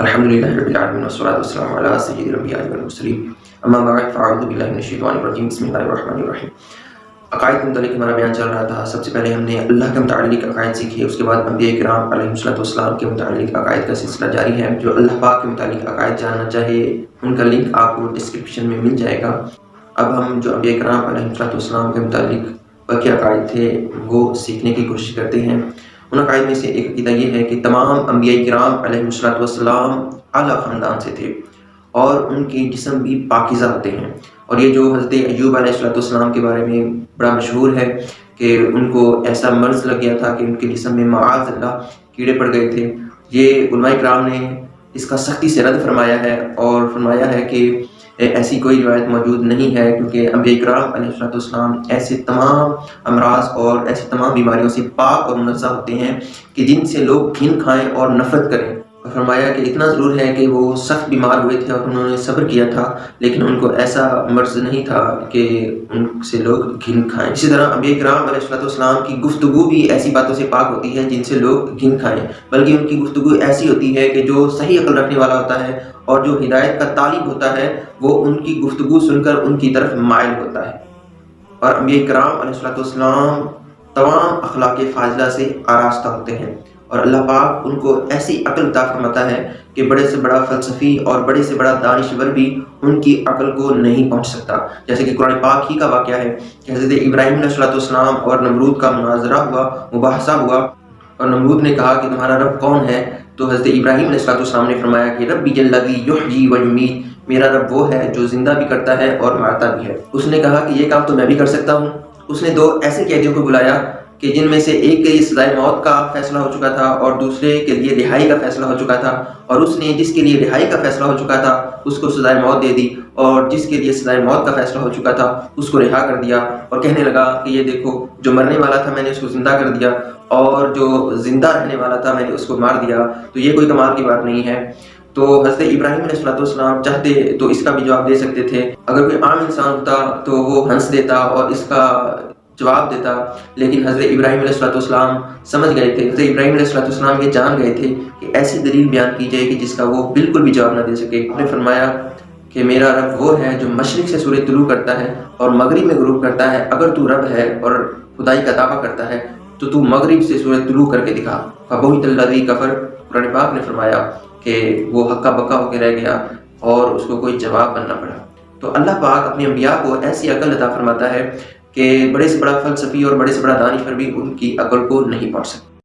الحمد للہ رب العالمین والصلاة والسلام علی سید الانبیاء والمرسلین اما بعد، فاعوذ باللہ من الشیطان الرجیم. بسم اللہ الرحمن الرحیم. عقائد کے متعلق ہمارا بیان چل رہا تھا. سب سے پہلے ہم نے اللہ کے متعلق عقائد سیکھے، اس کے بعد انبیاء کرام علیہ السلام کے متعلق عقائد کا سلسلہ جاری ہے. جو اللہ پاک کے متعلق عقائد جاننا چاہے، ان کا لنک آپ کو ڈسکرپشن میں مل جائے گا. اب ہم جو انبیاء کرام علیہ السلام کے متعلق باقی عقائد تھے، وہ سیکھنے کی کوشش کرتے ہیں. ان عقائد میں سے ایک عقیدہ یہ ہے کہ تمام انبیاء کرام علیہ السلام اعلیٰ خاندان سے تھے اور ان کے جسم بھی پاکیزہ ہوتے ہیں۔ اور یہ جو حضرت ایوب علیہ السلۃ والسلام کے بارے میں بڑا مشہور ہے کہ ان کو ایسا مرض لگ گیا تھا کہ ان کے جسم میں معاذ اللہ کیڑے پڑ گئے تھے۔ یہ علماء کرام نے اس کا سختی سے رد فرمایا ہے اور فرمایا ہے کہ ایسی کوئی روایت موجود نہیں ہے کیونکہ انبیاء اکرام علیہ السلاۃ والسلام ایسے تمام امراض اور ایسی تمام بیماریوں سے پاک اور منزہ ہوتے ہیں کہ جن سے لوگ گھن کھائیں اور نفرت کریں۔ فرمایا کہ اتنا ضرور ہے کہ وہ سخت بیمار ہوئے تھے اور انہوں نے صبر کیا تھا، لیکن ان کو ایسا مرض نہیں تھا کہ ان سے لوگ گھن کھائیں۔ اسی طرح ابی اکرام علیہ السلام کی گفتگو بھی ایسی باتوں سے پاک ہوتی ہے جن سے لوگ گھن کھائیں، بلکہ ان کی گفتگو ایسی ہوتی ہے کہ جو صحیح عقل رکھنے والا ہوتا ہے اور جو ہدایت کا طالب ہوتا ہے، وہ ان کی گفتگو سن کر ان کی طرف مائل ہوتا ہے۔ اور ابی اکرام علیہ السلام تمام اخلاق فاضلہ سے آراستہ ہوتے ہیں۔ اور اللہ پاک ان کو ایسی عقل عطا فرماتا ہے کہ بڑے سے بڑا فلسفی اور بڑے سے بڑا دانشور بھی ان کی عقل کو نہیں پہنچ سکتا۔ جیسے کہ قرآن پاک ہی کا واقعہ ہے کہ حضرت ابراہیم علیہ السلام اور نمرود کا مناظرہ ہوا، مباحثہ ہوا اور نمرود نے کہا کہ تمہارا رب کون ہے؟ تو حضرت ابراہیم علیہ السلام نے فرمایا کہ رب جلدی یحیی میرا رب وہ ہے جو زندہ بھی کرتا ہے اور مارتا بھی ہے۔ اس نے کہا کہ یہ کام تو میں بھی کر سکتا ہوں۔ اس نے دو ایسے قیدیوں کو بلایا کہ جن میں سے ایک کے لیے سزائے موت کا فیصلہ ہو چکا تھا اور دوسرے کے لیے رہائی کا فیصلہ ہو چکا تھا اور اس نے جس کے لیے رہائی کا فیصلہ ہو چکا تھا، اس کو سزائے موت دے دی اور جس کے لیے سزائے موت کا فیصلہ ہو چکا تھا، اس کو رہا کر دیا اور کہنے لگا کہ یہ دیکھو، جو مرنے والا تھا میں نے اس کو زندہ کر دیا اور جو زندہ رہنے والا تھا میں نے اس کو مار دیا، تو یہ کوئی کمال کی بات نہیں ہے۔ تو حضرت ابراہیم علیہ السلط والسلام چاہتے تو اس کا بھی جواب دے سکتے تھے۔ اگر کوئی عام انسان ہوتا تو وہ ہنس دیتا اور اس کا جواب دیتا، لیکن حضرت ابراہیم علیہ السلام سمجھ گئے تھے، حضرت ابراہیم علیہ السلام یہ جان گئے تھے کہ ایسی دلیل بیان کی جائے کہ جس کا وہ بالکل بھی جواب نہ دے سکے۔ انہوں نے فرمایا کہ میرا رب وہ ہے جو مشرق سے سورج طلوع کرتا ہے اور مغرب میں غروب کرتا ہے۔ اگر تو رب ہے اور خدائی کا دعویٰ کرتا ہے، تو تو مغرب سے سورج طلوع کر کے دکھا۔ فبوحت اللہ کفر۔ قرآن پاک نے فرمایا کہ وہ حقہ بکا ہو کے رہ گیا اور اس کو کوئی جواب بننا پڑا۔ تو اللہ پاک اپنے انبیاء کو ایسی عقل عطا فرماتا ہے کہ بڑے سے بڑا فلسفی اور بڑے سے بڑا دانشور بھی ان کی عقل کو نہیں پڑھ سکتے۔